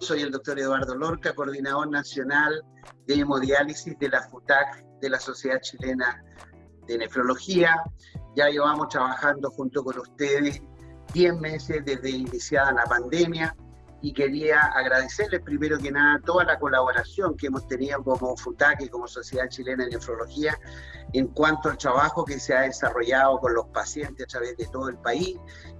Soy el doctor Eduardo Lorca, coordinador nacional de hemodiálisis de la FUTAC, de la Sociedad Chilena de Nefrología. Ya llevamos trabajando junto con ustedes 10 meses desde iniciada la pandemia y quería agradecerles primero que nada toda la colaboración que hemos tenido como FUTAC y como Sociedad Chilena de Nefrología en cuanto al trabajo que se ha desarrollado con los pacientes a través de todo el país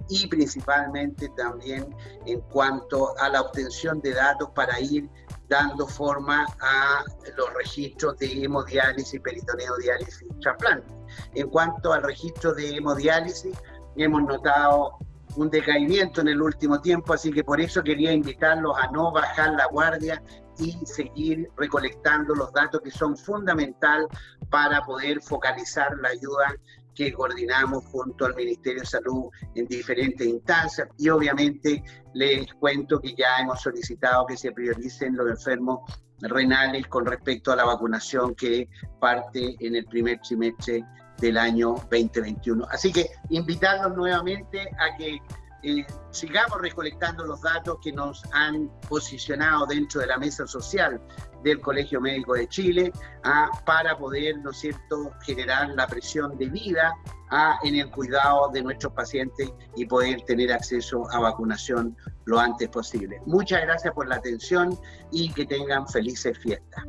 y principalmente también en cuanto a la obtención de datos para ir dando forma a los registros de hemodiálisis, peritoneodiálisis y trasplante. En cuanto al registro de hemodiálisis, hemos notado un decaimiento en el último tiempo, así que por eso quería invitarlos a no bajar la guardia y seguir recolectando los datos que son fundamental para poder focalizar la ayuda que coordinamos junto al Ministerio de Salud en diferentes instancias. Y obviamente les cuento que ya hemos solicitado que se prioricen los enfermos renales con respecto a la vacunación que parte en el primer trimestre del año 2021. Así que invitarlos nuevamente a que eh, sigamos recolectando los datos que nos han posicionado dentro de la mesa social del Colegio Médico de Chile ah, para poder, ¿no es cierto?, generar la presión de vida ah, en el cuidado de nuestros pacientes y poder tener acceso a vacunación lo antes posible. Muchas gracias por la atención y que tengan felices fiestas.